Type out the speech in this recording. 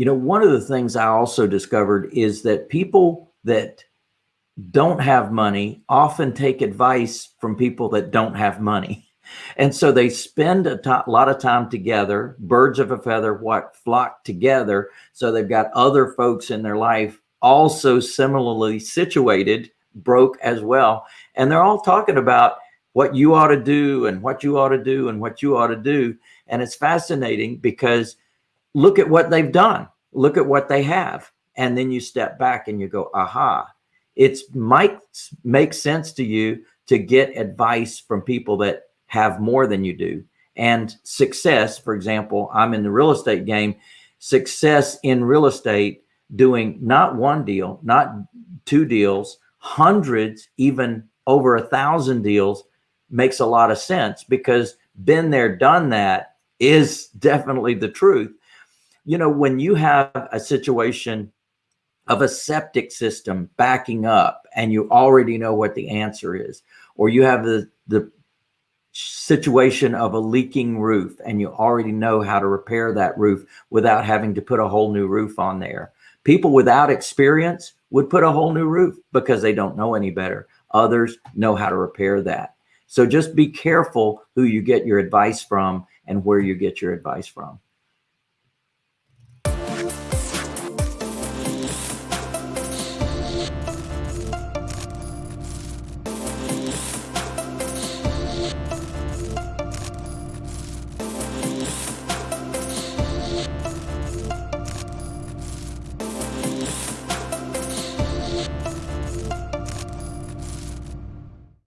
you know, one of the things I also discovered is that people that don't have money often take advice from people that don't have money. And so they spend a lot of time together, birds of a feather, what flock together. So they've got other folks in their life also similarly situated, broke as well. And they're all talking about what you ought to do and what you ought to do and what you ought to do. And it's fascinating because look at what they've done. Look at what they have. And then you step back and you go, aha, it might make sense to you to get advice from people that have more than you do. And success, for example, I'm in the real estate game, success in real estate doing not one deal, not two deals, hundreds, even over a thousand deals makes a lot of sense because been there, done that is definitely the truth. You know, when you have a situation of a septic system backing up and you already know what the answer is, or you have the, the situation of a leaking roof and you already know how to repair that roof without having to put a whole new roof on there. People without experience would put a whole new roof because they don't know any better. Others know how to repair that. So just be careful who you get your advice from and where you get your advice from.